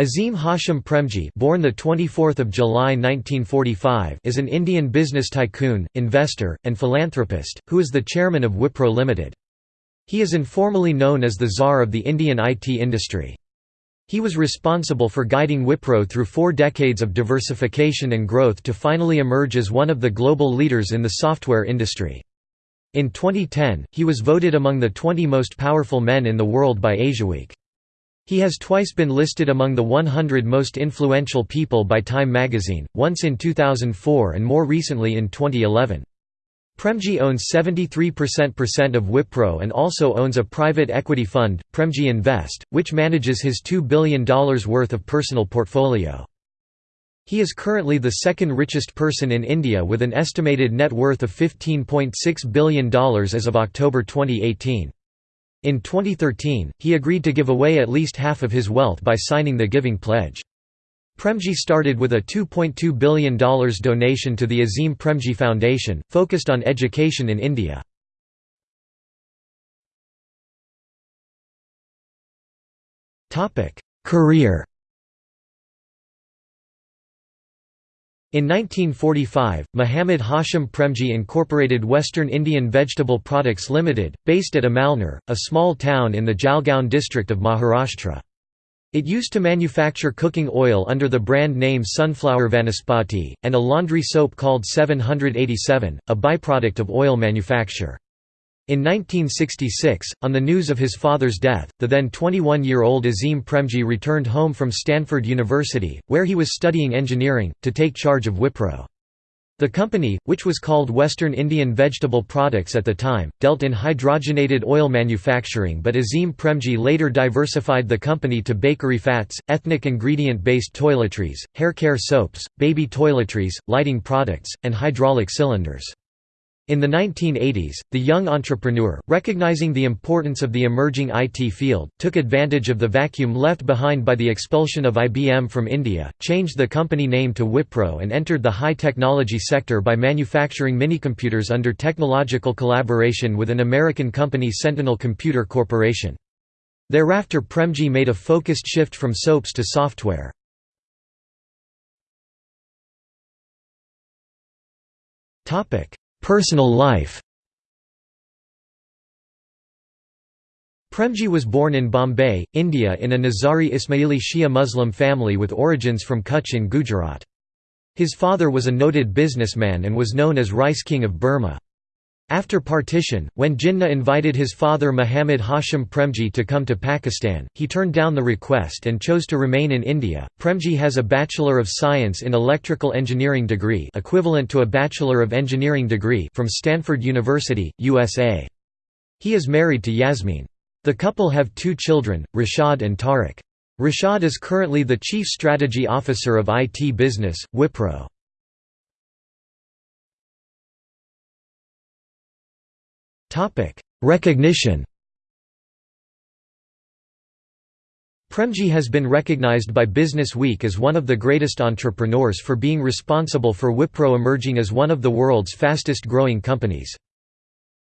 Azim Hashim Premji born the 24th of July 1945 is an Indian business tycoon, investor, and philanthropist, who is the chairman of Wipro Limited. He is informally known as the Tsar of the Indian IT industry. He was responsible for guiding Wipro through four decades of diversification and growth to finally emerge as one of the global leaders in the software industry. In 2010, he was voted among the 20 most powerful men in the world by Asiaweek. He has twice been listed among the 100 most influential people by Time magazine, once in 2004 and more recently in 2011. Premji owns 73% of Wipro and also owns a private equity fund, Premji Invest, which manages his $2 billion worth of personal portfolio. He is currently the second richest person in India with an estimated net worth of $15.6 billion as of October 2018. In 2013, he agreed to give away at least half of his wealth by signing the Giving Pledge. Premji started with a $2.2 billion donation to the Azim Premji Foundation, focused on education in India. Career In 1945, Muhammad Hashim Premji incorporated Western Indian Vegetable Products Limited, based at Amalner, a small town in the Jalgaon district of Maharashtra. It used to manufacture cooking oil under the brand name Sunflower Vanaspati, and a laundry soap called 787, a byproduct of oil manufacture. In 1966, on the news of his father's death, the then 21-year-old Azim Premji returned home from Stanford University, where he was studying engineering, to take charge of Wipro. The company, which was called Western Indian Vegetable Products at the time, dealt in hydrogenated oil manufacturing but Azim Premji later diversified the company to bakery fats, ethnic ingredient-based toiletries, hair care soaps, baby toiletries, lighting products, and hydraulic cylinders. In the 1980s, the young entrepreneur, recognizing the importance of the emerging IT field, took advantage of the vacuum left behind by the expulsion of IBM from India, changed the company name to Wipro and entered the high-technology sector by manufacturing minicomputers under technological collaboration with an American company Sentinel Computer Corporation. Thereafter Premji made a focused shift from soaps to software. Topic Personal life Premji was born in Bombay, India in a Nizari Ismaili Shia Muslim family with origins from Kutch in Gujarat. His father was a noted businessman and was known as Rice King of Burma. After partition, when Jinnah invited his father Muhammad Hashim Premji to come to Pakistan, he turned down the request and chose to remain in India. Premji has a Bachelor of Science in Electrical Engineering degree, equivalent to a Bachelor of Engineering degree from Stanford University, USA. He is married to Yasmin. The couple have two children, Rashad and Tariq. Rashad is currently the Chief Strategy Officer of IT Business, Wipro. Topic: Recognition. Premji has been recognized by Business Week as one of the greatest entrepreneurs for being responsible for Wipro emerging as one of the world's fastest growing companies.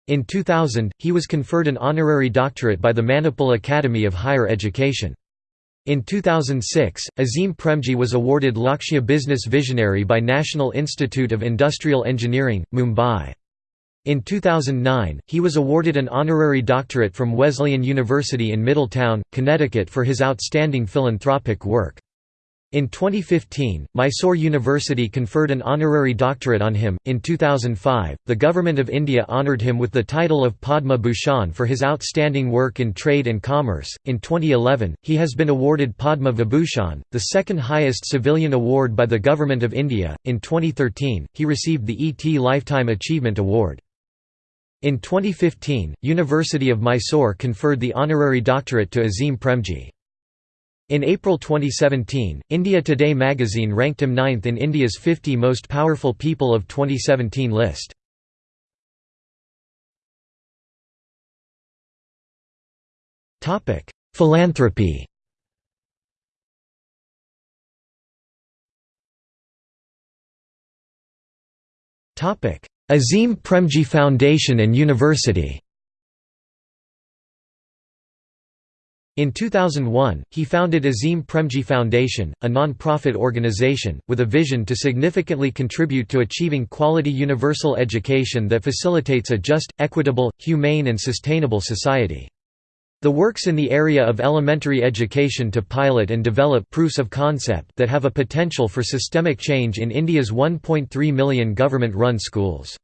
In 2000, he was conferred an honorary doctorate by the Manipal Academy of Higher Education. In 2006, Azim Premji was awarded Lakshya Business Visionary by National Institute of Industrial Engineering, Mumbai. In 2009, he was awarded an honorary doctorate from Wesleyan University in Middletown, Connecticut for his outstanding philanthropic work. In 2015, Mysore University conferred an honorary doctorate on him. In 2005, the Government of India honoured him with the title of Padma Bhushan for his outstanding work in trade and commerce. In 2011, he has been awarded Padma Vibhushan, the second highest civilian award by the Government of India. In 2013, he received the ET Lifetime Achievement Award. In 2015, University of Mysore conferred the honorary doctorate to Azim Premji. In April 2017, India Today magazine ranked him ninth in India's 50 most powerful people of 2017 list. Philanthropy Azim Premji Foundation and University In 2001, he founded Azim Premji Foundation, a non-profit organization, with a vision to significantly contribute to achieving quality universal education that facilitates a just, equitable, humane and sustainable society. The works in the area of elementary education to pilot and develop proofs of concept that have a potential for systemic change in India's 1.3 million government-run schools.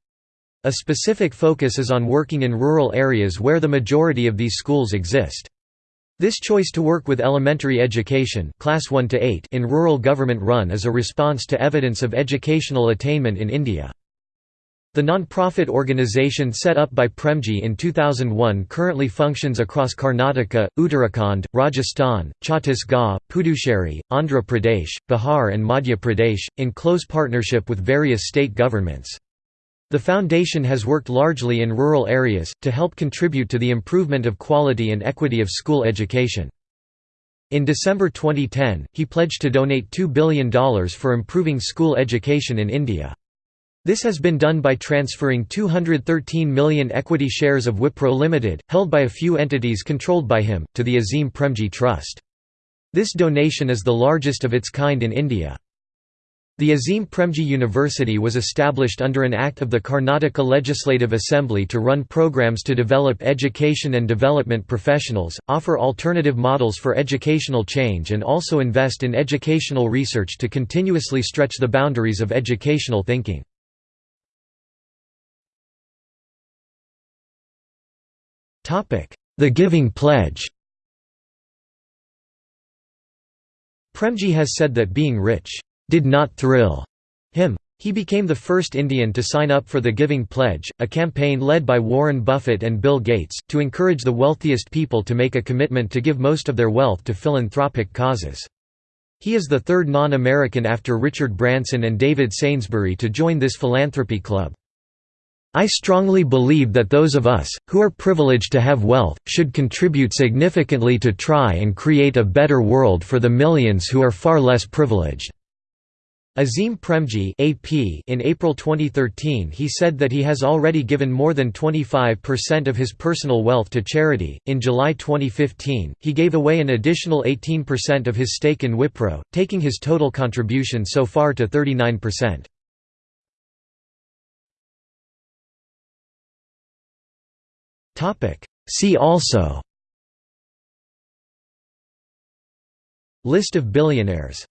A specific focus is on working in rural areas where the majority of these schools exist. This choice to work with elementary education class 1 to 8 in rural government run is a response to evidence of educational attainment in India. The non-profit organization set up by Premji in 2001 currently functions across Karnataka, Uttarakhand, Rajasthan, Chhattisgarh, Puducherry, Andhra Pradesh, Bihar and Madhya Pradesh, in close partnership with various state governments. The foundation has worked largely in rural areas, to help contribute to the improvement of quality and equity of school education. In December 2010, he pledged to donate $2 billion for improving school education in India. This has been done by transferring 213 million equity shares of Wipro Limited, held by a few entities controlled by him, to the Azim Premji Trust. This donation is the largest of its kind in India. The Azim Premji University was established under an act of the Karnataka Legislative Assembly to run programs to develop education and development professionals, offer alternative models for educational change and also invest in educational research to continuously stretch the boundaries of educational thinking. The Giving Pledge Premji has said that being rich, "...did not thrill," him. He became the first Indian to sign up for the Giving Pledge, a campaign led by Warren Buffett and Bill Gates, to encourage the wealthiest people to make a commitment to give most of their wealth to philanthropic causes. He is the third non-American after Richard Branson and David Sainsbury to join this philanthropy club. I strongly believe that those of us, who are privileged to have wealth, should contribute significantly to try and create a better world for the millions who are far less privileged." Azim Premji AP in April 2013 he said that he has already given more than 25% of his personal wealth to charity. In July 2015, he gave away an additional 18% of his stake in Wipro, taking his total contribution so far to 39%. See also. List of billionaires